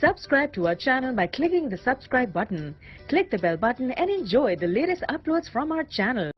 Subscribe to our channel by clicking the subscribe button. Click the bell button and enjoy the latest uploads from our channel.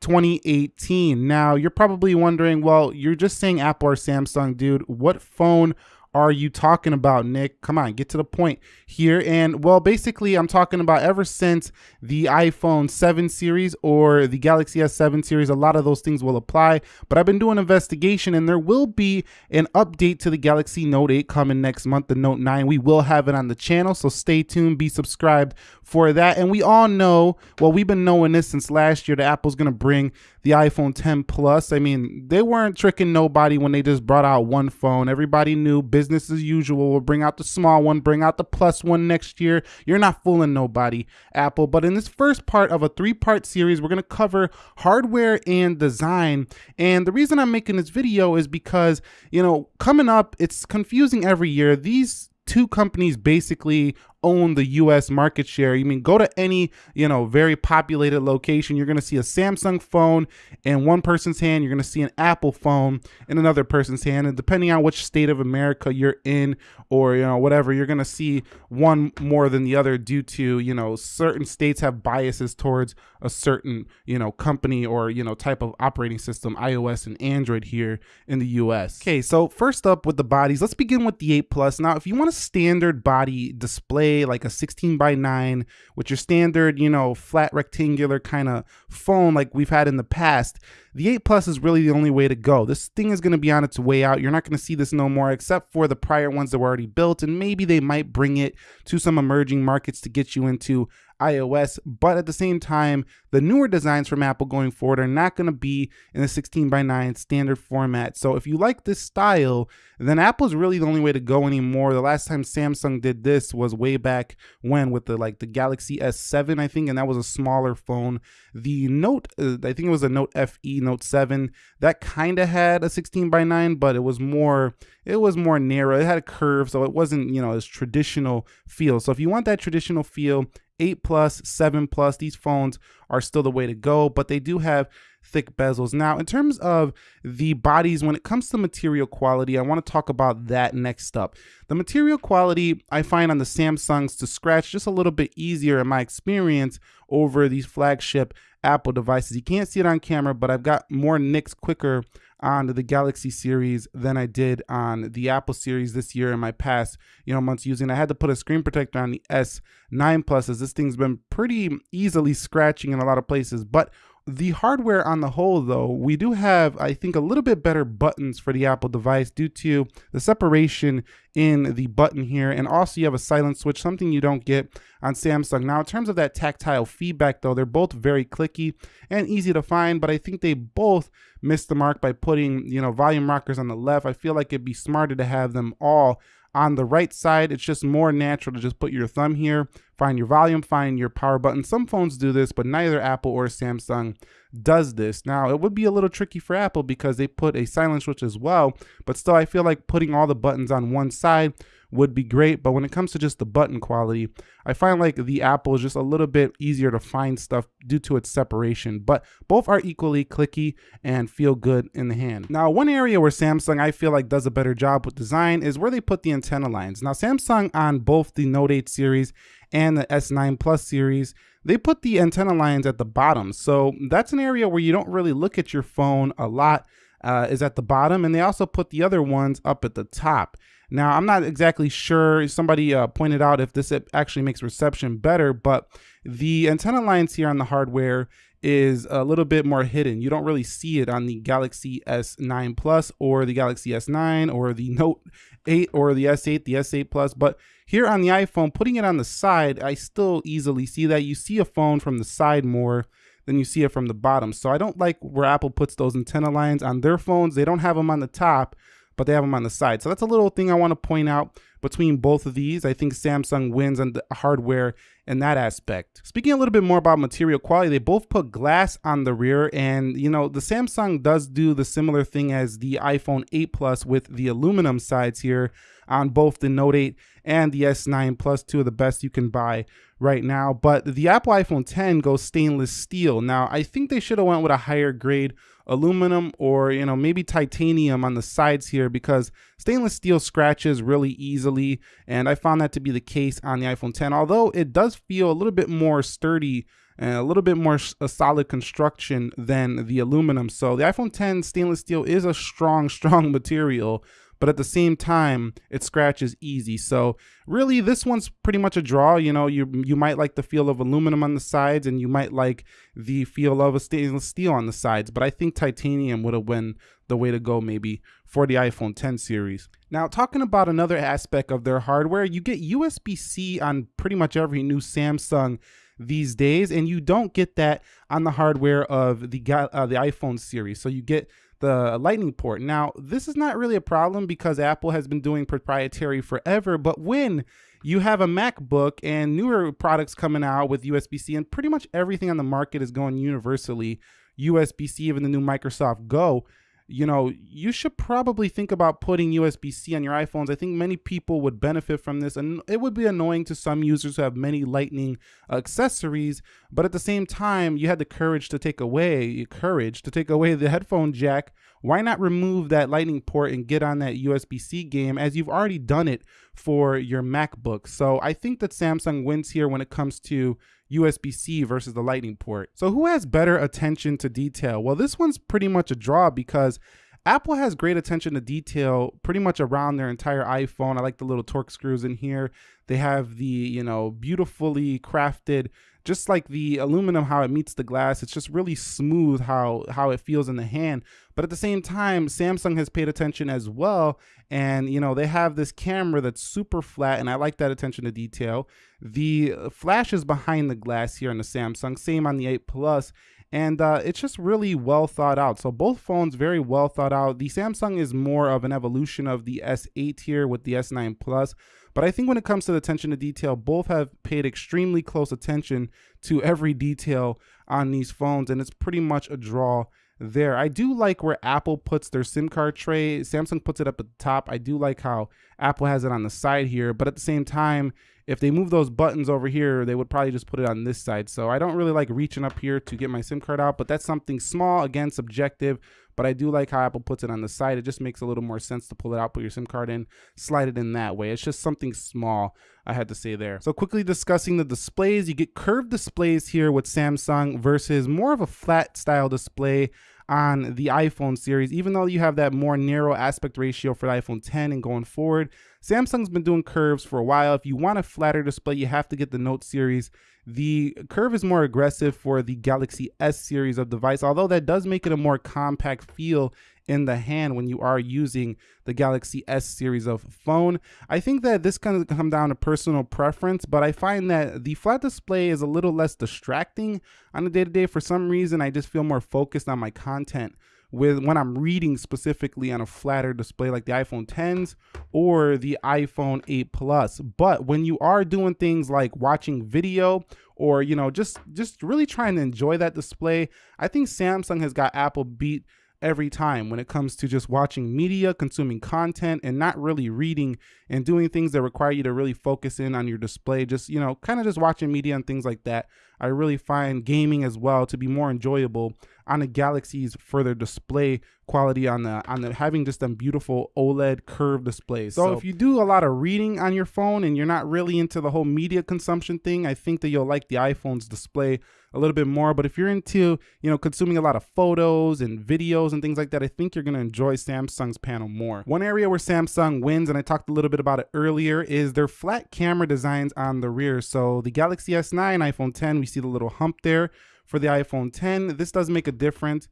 2018. Now, you're probably wondering, well, you're just saying Apple or Samsung, dude. What phone are you talking about, Nick? Come on, get to the point here. And well, basically, I'm talking about ever since the iPhone 7 series or the Galaxy S7 series, a lot of those things will apply. But I've been doing investigation and there will be an update to the Galaxy Note 8 coming next month, the Note 9. We will have it on the channel, so stay tuned, be subscribed for that. And we all know, well, we've been knowing this since last year that Apple's going to bring the iPhone 10 Plus. I mean, they weren't tricking nobody when they just brought out one phone. Everybody knew business as usual. We'll bring out the small one, bring out the plus one next year. You're not fooling nobody, Apple. But in this first part of a three part series, we're going to cover hardware and design. And the reason I'm making this video is because, you know, coming up, it's confusing every year. These two companies basically own the US market share. You mean go to any, you know, very populated location, you're going to see a Samsung phone in one person's hand, you're going to see an Apple phone in another person's hand, and depending on which state of America you're in or, you know, whatever, you're going to see one more than the other due to, you know, certain states have biases towards a certain, you know, company or, you know, type of operating system, iOS and Android here in the US. Okay, so first up with the bodies, let's begin with the 8 Plus. Now, if you want a standard body display like a 16 by 9 with your standard, you know, flat rectangular kind of phone like we've had in the past, the 8 Plus is really the only way to go. This thing is going to be on its way out. You're not going to see this no more except for the prior ones that were already built and maybe they might bring it to some emerging markets to get you into iOS, but at the same time, the newer designs from Apple going forward are not going to be in the 16 by 9 standard format. So if you like this style, then Apple's really the only way to go anymore. The last time Samsung did this was way back when with the like the Galaxy S7, I think, and that was a smaller phone. The Note, uh, I think it was a Note FE, Note 7, that kind of had a 16 by 9, but it was more, it was more narrow. It had a curve, so it wasn't, you know, as traditional feel. So if you want that traditional feel, 8 plus, 7 plus, these phones are still the way to go, but they do have thick bezels. Now, in terms of the bodies, when it comes to material quality, I want to talk about that next up. The material quality I find on the Samsungs to scratch just a little bit easier in my experience over these flagship Apple devices. You can't see it on camera, but I've got more nicks quicker on the Galaxy series than I did on the Apple series this year in my past, you know, months using. I had to put a screen protector on the S9 Plus as this thing's been pretty easily scratching in a lot of places. But the hardware on the whole, though, we do have, I think, a little bit better buttons for the Apple device due to the separation in the button here. And also you have a silent switch, something you don't get on Samsung. Now, in terms of that tactile feedback, though, they're both very clicky and easy to find, but I think they both missed the mark by putting, you know, volume rockers on the left. I feel like it'd be smarter to have them all on the right side, it's just more natural to just put your thumb here, find your volume, find your power button. Some phones do this, but neither Apple or Samsung does this. Now, it would be a little tricky for Apple because they put a silent switch as well, but still I feel like putting all the buttons on one side would be great. But when it comes to just the button quality, I find like the Apple is just a little bit easier to find stuff due to its separation. But both are equally clicky and feel good in the hand. Now, one area where Samsung I feel like does a better job with design is where they put the antenna lines. Now, Samsung on both the Note 8 series and the S9 Plus series, they put the antenna lines at the bottom. So that's an area where you don't really look at your phone a lot uh, is at the bottom. And they also put the other ones up at the top. Now, I'm not exactly sure. Somebody uh, pointed out if this actually makes reception better, but the antenna lines here on the hardware is a little bit more hidden. You don't really see it on the Galaxy S9 Plus or the Galaxy S9 or the Note 8 or the S8, the S8 Plus. But here on the iPhone, putting it on the side, I still easily see that. You see a phone from the side more than you see it from the bottom. So I don't like where Apple puts those antenna lines on their phones. They don't have them on the top but they have them on the side. So that's a little thing I want to point out between both of these. I think Samsung wins on the hardware in that aspect. Speaking a little bit more about material quality, they both put glass on the rear and you know, the Samsung does do the similar thing as the iPhone 8 Plus with the aluminum sides here on both the Note 8 and the S9 Plus, two of the best you can buy right now. But the Apple iPhone 10 goes stainless steel. Now, I think they should have went with a higher grade aluminum or, you know, maybe titanium on the sides here because stainless steel scratches really easily. And I found that to be the case on the iPhone 10, although it does feel a little bit more sturdy and a little bit more a solid construction than the aluminum. So the iPhone 10 stainless steel is a strong, strong material, but at the same time, it scratches easy. So really, this one's pretty much a draw. You know, you you might like the feel of aluminum on the sides, and you might like the feel of a stainless steel on the sides. But I think titanium would have been the way to go maybe for the iPhone 10 series. Now, talking about another aspect of their hardware, you get USB-C on pretty much every new Samsung these days, and you don't get that on the hardware of the uh, the iPhone series. So you get the lightning port. Now, this is not really a problem because Apple has been doing proprietary forever, but when you have a MacBook and newer products coming out with USB-C and pretty much everything on the market is going universally USB-C, even the new Microsoft Go, you know, you should probably think about putting USB-C on your iPhones. I think many people would benefit from this and it would be annoying to some users who have many lightning accessories, but at the same time, you had the courage to take away courage to take away the headphone jack. Why not remove that lightning port and get on that USB-C game as you've already done it for your MacBook. So I think that Samsung wins here when it comes to USB-C versus the lightning port. So who has better attention to detail? Well, this one's pretty much a draw because Apple has great attention to detail pretty much around their entire iPhone. I like the little Torx screws in here. They have the, you know, beautifully crafted just like the aluminum how it meets the glass it's just really smooth how how it feels in the hand but at the same time samsung has paid attention as well and you know they have this camera that's super flat and i like that attention to detail the flash is behind the glass here on the samsung same on the 8 plus and uh, it's just really well thought out. So both phones very well thought out. The Samsung is more of an evolution of the S8 here with the S9 Plus, but I think when it comes to the attention to detail, both have paid extremely close attention to every detail on these phones, and it's pretty much a draw there. I do like where Apple puts their SIM card tray. Samsung puts it up at the top. I do like how Apple has it on the side here, but at the same time, if they move those buttons over here, they would probably just put it on this side. So I don't really like reaching up here to get my SIM card out, but that's something small, again, subjective, but I do like how Apple puts it on the side. It just makes a little more sense to pull it out, put your SIM card in, slide it in that way. It's just something small, I had to say there. So quickly discussing the displays, you get curved displays here with Samsung versus more of a flat style display on the iPhone series, even though you have that more narrow aspect ratio for the iPhone 10 and going forward. Samsung's been doing curves for a while. If you want a flatter display, you have to get the Note series. The curve is more aggressive for the Galaxy S series of device, although that does make it a more compact feel in the hand when you are using the Galaxy S series of phone. I think that this kind of come down to personal preference, but I find that the flat display is a little less distracting on a day-to-day. -day. For some reason, I just feel more focused on my content with when I'm reading specifically on a flatter display like the iPhone 10s or the iPhone 8 Plus. But when you are doing things like watching video or you know just just really trying to enjoy that display, I think Samsung has got Apple beat every time when it comes to just watching media, consuming content, and not really reading and doing things that require you to really focus in on your display. Just, you know, kind of just watching media and things like that. I really find gaming as well to be more enjoyable on the Galaxy's further display quality on the on the having just them beautiful OLED curved displays. So, so if you do a lot of reading on your phone and you're not really into the whole media consumption thing, I think that you'll like the iPhone's display a little bit more. But if you're into, you know, consuming a lot of photos and videos and things like that, I think you're gonna enjoy Samsung's panel more. One area where Samsung wins, and I talked a little bit about it earlier, is their flat camera designs on the rear. So the Galaxy S9, iPhone 10, we see the little hump there for the iPhone 10. This does make a difference.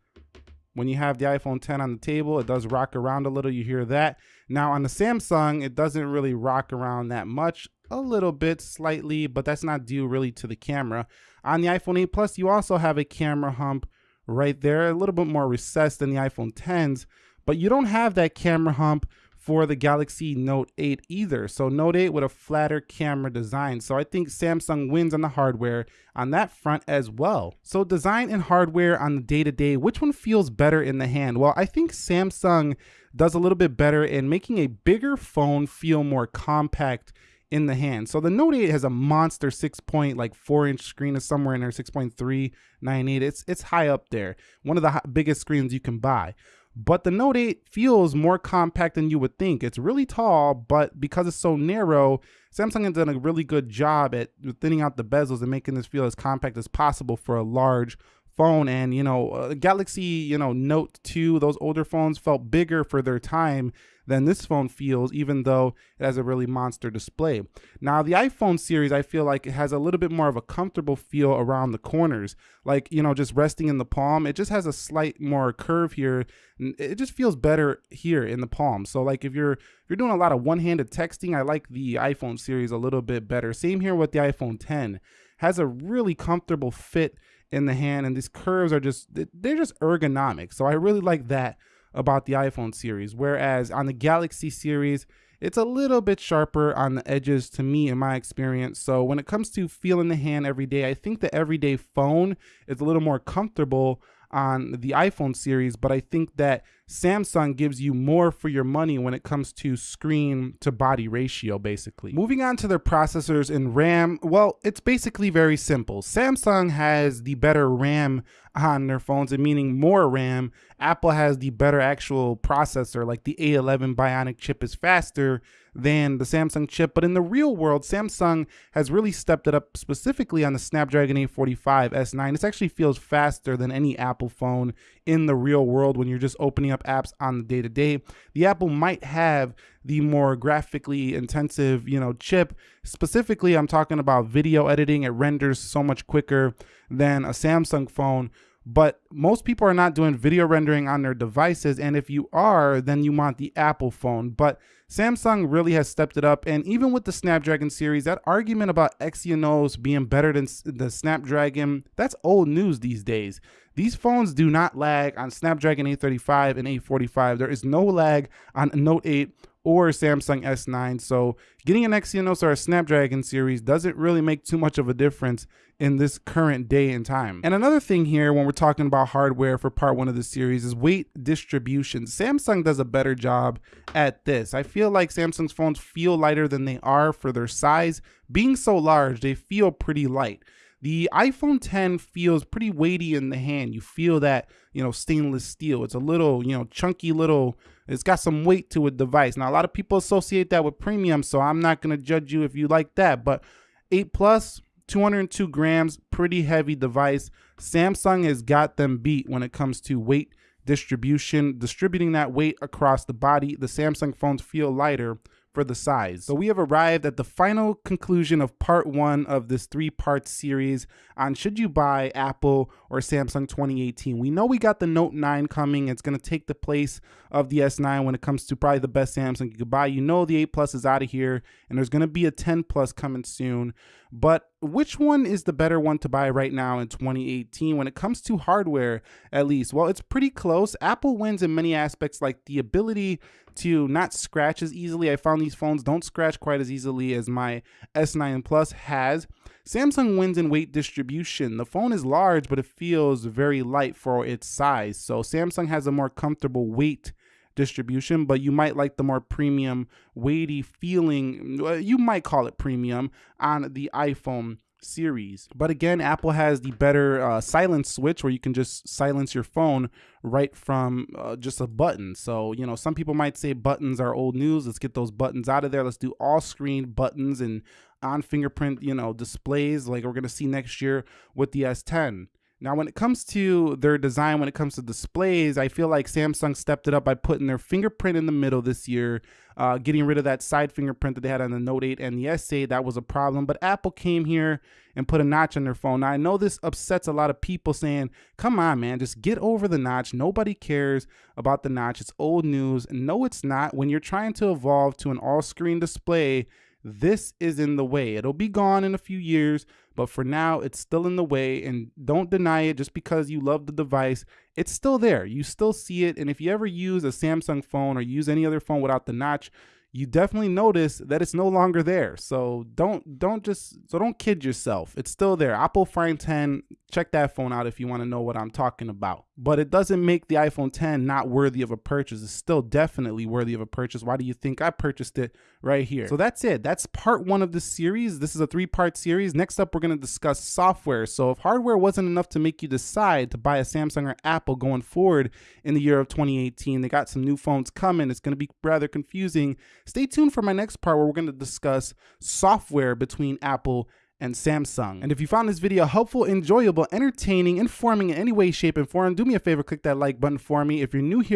When you have the iPhone 10 on the table, it does rock around a little. You hear that. Now on the Samsung, it doesn't really rock around that much. A little bit, slightly, but that's not due really to the camera. On the iPhone 8 Plus, you also have a camera hump right there, a little bit more recessed than the iPhone 10s, but you don't have that camera hump for the Galaxy Note 8 either. So Note 8 with a flatter camera design. So I think Samsung wins on the hardware on that front as well. So design and hardware on the day-to-day, -day, which one feels better in the hand? Well, I think Samsung does a little bit better in making a bigger phone feel more compact in the hand. So the Note 8 has a monster 6 point like 4 inch screen is somewhere in there 6.398. It's it's high up there. One of the biggest screens you can buy. But the Note 8 feels more compact than you would think. It's really tall, but because it's so narrow, Samsung has done a really good job at thinning out the bezels and making this feel as compact as possible for a large phone and you know uh, galaxy you know note 2 those older phones felt bigger for their time than this phone feels, even though it has a really monster display. Now, the iPhone series, I feel like it has a little bit more of a comfortable feel around the corners, like, you know, just resting in the palm. It just has a slight more curve here. It just feels better here in the palm. So like if you're if you're doing a lot of one-handed texting, I like the iPhone series a little bit better. Same here with the iPhone 10. Has a really comfortable fit in the hand and these curves are just they're just ergonomic. So I really like that about the iPhone series. Whereas on the Galaxy series, it's a little bit sharper on the edges to me in my experience. So when it comes to feeling the hand every day, I think the everyday phone is a little more comfortable on the iPhone series, but I think that Samsung gives you more for your money when it comes to screen to body ratio, basically. Moving on to their processors and RAM, well, it's basically very simple. Samsung has the better RAM on their phones, and meaning more RAM. Apple has the better actual processor, like the A11 Bionic chip is faster than the Samsung chip. But in the real world, Samsung has really stepped it up specifically on the Snapdragon 845 S9. This actually feels faster than any Apple phone in the real world when you're just opening up apps on the day to day. The Apple might have the more graphically intensive, you know, chip. Specifically, I'm talking about video editing. It renders so much quicker than a Samsung phone but most people are not doing video rendering on their devices. And if you are then you want the apple phone. But samsung really has stepped it up. And even with the snapdragon series that argument about exynos being better than the snapdragon that's old news these days. These phones do not lag on snapdragon 835 and 845 there is no lag on note 8 or Samsung S9. So getting an Exynos or a Snapdragon series doesn't really make too much of a difference in this current day and time. And another thing here when we're talking about hardware for part one of the series is weight distribution. Samsung does a better job at this. I feel like Samsung's phones feel lighter than they are for their size. Being so large, they feel pretty light. The iPhone 10 feels pretty weighty in the hand. You feel that, you know, stainless steel. It's a little, you know, chunky little, it's got some weight to a device. Now, a lot of people associate that with premium, so I'm not going to judge you if you like that. But 8 Plus, 202 grams, pretty heavy device. Samsung has got them beat when it comes to weight distribution, distributing that weight across the body. The Samsung phones feel lighter for the size. So we have arrived at the final conclusion of part one of this three part series on should you buy Apple or Samsung 2018. We know we got the Note 9 coming. It's going to take the place of the S9 when it comes to probably the best Samsung you could buy. You know the 8 Plus is out of here and there's going to be a 10 Plus coming soon. But which one is the better one to buy right now in 2018 when it comes to hardware, at least? Well, it's pretty close. Apple wins in many aspects, like the ability to not scratch as easily. I found these phones don't scratch quite as easily as my S9 Plus has. Samsung wins in weight distribution. The phone is large, but it feels very light for its size. So Samsung has a more comfortable weight distribution, but you might like the more premium, weighty feeling, you might call it premium, on the iPhone series. But again, Apple has the better uh, silence switch where you can just silence your phone right from uh, just a button. So, you know, some people might say buttons are old news. Let's get those buttons out of there. Let's do all screen buttons and on fingerprint, you know, displays like we're going to see next year with the S10. Now, when it comes to their design, when it comes to displays, I feel like Samsung stepped it up by putting their fingerprint in the middle this year, uh, getting rid of that side fingerprint that they had on the Note 8 and the S8. That was a problem. But Apple came here and put a notch on their phone. Now, I know this upsets a lot of people saying, come on, man, just get over the notch. Nobody cares about the notch. It's old news. No, it's not. When you're trying to evolve to an all screen display, this is in the way. It'll be gone in a few years, but for now, it's still in the way. And don't deny it just because you love the device. It's still there. You still see it. And if you ever use a Samsung phone or use any other phone without the notch, you definitely notice that it's no longer there. So don't don't just so don't kid yourself. It's still there. Apple iPhone 10 check that phone out if you want to know what I'm talking about. But it doesn't make the iPhone 10 not worthy of a purchase. It's still definitely worthy of a purchase. Why do you think I purchased it right here? So that's it. That's part one of the series. This is a three part series. Next up, we're going to discuss software. So if hardware wasn't enough to make you decide to buy a Samsung or Apple going forward in the year of 2018, they got some new phones coming. It's going to be rather confusing. Stay tuned for my next part where we're going to discuss software between Apple and Samsung. And if you found this video helpful, enjoyable, entertaining, informing in any way, shape, and form, do me a favor, click that like button for me. If you're new here,